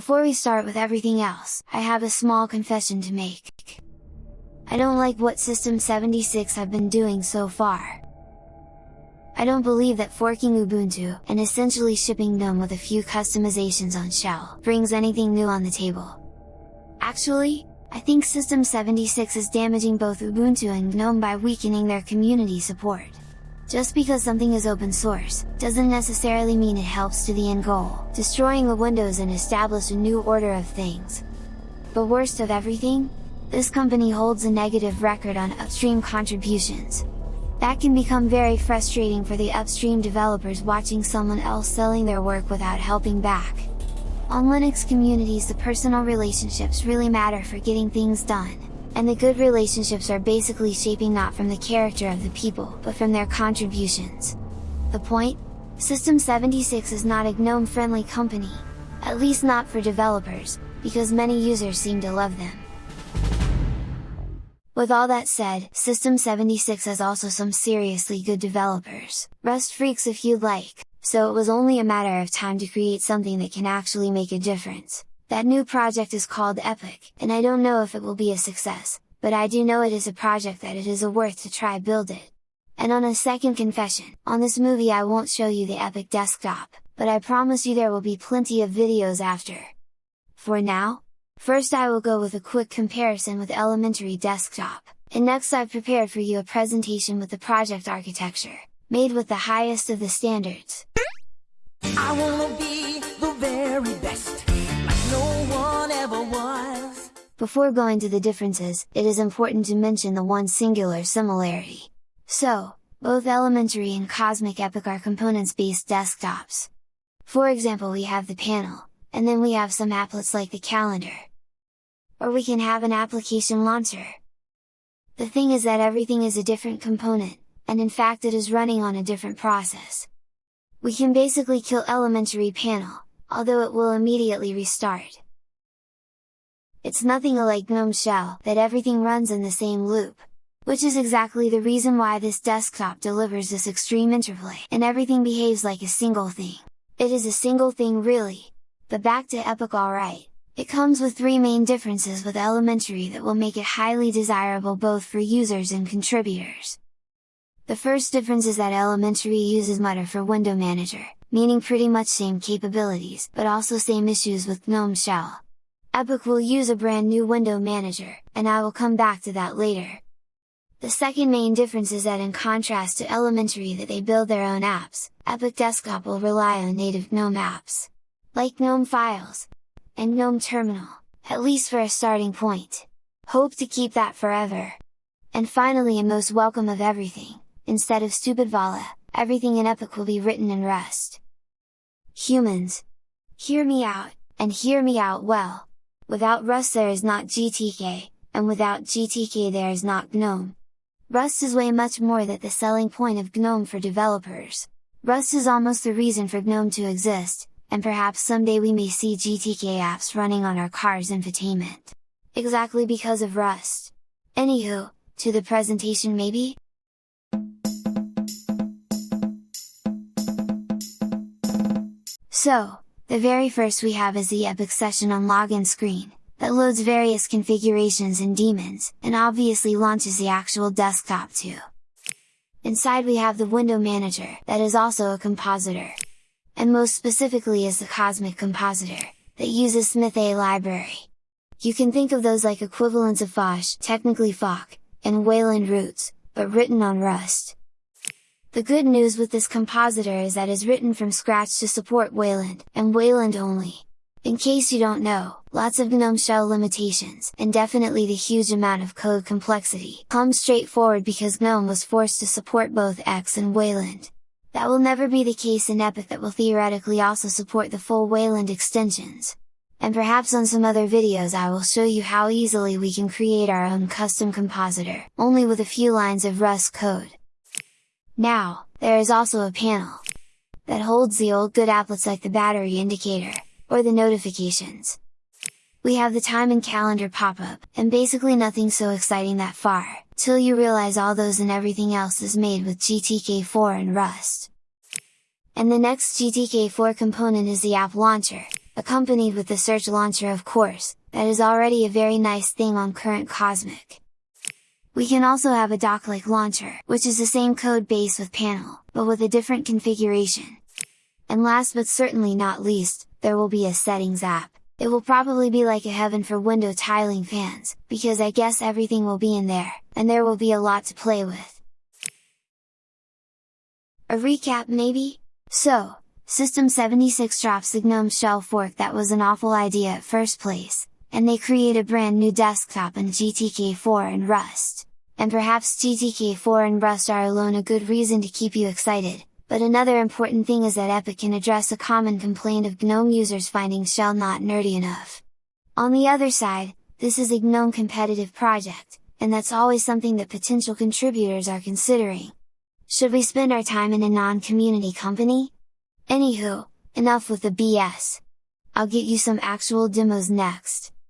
Before we start with everything else, I have a small confession to make. I don't like what System76 have been doing so far. I don't believe that forking Ubuntu, and essentially shipping GNOME with a few customizations on shell, brings anything new on the table. Actually, I think System76 is damaging both Ubuntu and GNOME by weakening their community support. Just because something is open source, doesn't necessarily mean it helps to the end goal, destroying the Windows and establish a new order of things. But worst of everything? This company holds a negative record on upstream contributions, that can become very frustrating for the upstream developers watching someone else selling their work without helping back. On Linux communities the personal relationships really matter for getting things done, and the good relationships are basically shaping not from the character of the people, but from their contributions. The point? System76 is not a GNOME-friendly company, at least not for developers, because many users seem to love them. With all that said, System76 has also some seriously good developers, Rust freaks if you'd like, so it was only a matter of time to create something that can actually make a difference. That new project is called Epic, and I don't know if it will be a success, but I do know it is a project that it is a worth to try build it. And on a second confession, on this movie I won't show you the Epic desktop, but I promise you there will be plenty of videos after. For now, First I will go with a quick comparison with Elementary Desktop, and next I've prepared for you a presentation with the project architecture, made with the highest of the standards. I wanna be the very best, no. Before going to the differences, it is important to mention the one singular similarity. So, both Elementary and Cosmic Epic are components-based desktops. For example we have the panel, and then we have some applets like the calendar, or we can have an application launcher. The thing is that everything is a different component, and in fact it is running on a different process. We can basically kill elementary panel, although it will immediately restart. It's nothing like GNOME shell, that everything runs in the same loop, which is exactly the reason why this desktop delivers this extreme interplay, and everything behaves like a single thing. It is a single thing really! But back to Epic alright! It comes with three main differences with Elementary that will make it highly desirable both for users and contributors. The first difference is that Elementary uses Mutter for Window Manager, meaning pretty much same capabilities, but also same issues with GNOME Shell. Epic will use a brand new window manager, and I will come back to that later. The second main difference is that in contrast to Elementary that they build their own apps, Epic Desktop will rely on native GNOME apps. Like GNOME Files, and GNOME Terminal, at least for a starting point. Hope to keep that forever! And finally and most welcome of everything, instead of stupid Vala, everything in Epic will be written in Rust. Humans! Hear me out, and hear me out well! Without Rust there is not GTK, and without GTK there is not GNOME. Rust is way much more than the selling point of GNOME for developers. Rust is almost the reason for GNOME to exist, and perhaps someday we may see GTK apps running on our car's infotainment. Exactly because of Rust. Anywho, to the presentation maybe? So, the very first we have is the Epic Session on login screen, that loads various configurations and daemons, and obviously launches the actual desktop too. Inside we have the window manager, that is also a compositor, and most specifically is the Cosmic Compositor, that uses Smithay library. You can think of those like equivalents of Phosh, technically Phoc, and Wayland roots, but written on Rust. The good news with this compositor is that is written from scratch to support Wayland, and Wayland only. In case you don't know, lots of GNOME shell limitations, and definitely the huge amount of code complexity, come straightforward because GNOME was forced to support both X and Wayland. That will never be the case in Epic that will theoretically also support the full Wayland extensions. And perhaps on some other videos I will show you how easily we can create our own custom compositor, only with a few lines of Rust code. Now, there is also a panel that holds the old good applets like the battery indicator, or the notifications. We have the time and calendar pop-up, and basically nothing so exciting that far, till you realize all those and everything else is made with GTK4 and Rust. And the next GTK4 component is the app launcher, accompanied with the search launcher of course, that is already a very nice thing on current Cosmic. We can also have a dock-like launcher, which is the same code base with panel, but with a different configuration. And last but certainly not least, there will be a settings app. It will probably be like a heaven for window tiling fans, because I guess everything will be in there, and there will be a lot to play with. A recap maybe? So, System 76 drops the GNOME shell fork that was an awful idea at first place, and they create a brand new desktop in GTK4 and Rust. And perhaps GTK4 and Rust are alone a good reason to keep you excited, but another important thing is that Epic can address a common complaint of GNOME users finding shell not nerdy enough. On the other side, this is a GNOME competitive project, and that's always something that potential contributors are considering. Should we spend our time in a non-community company? Anywho, enough with the BS! I'll get you some actual demos next!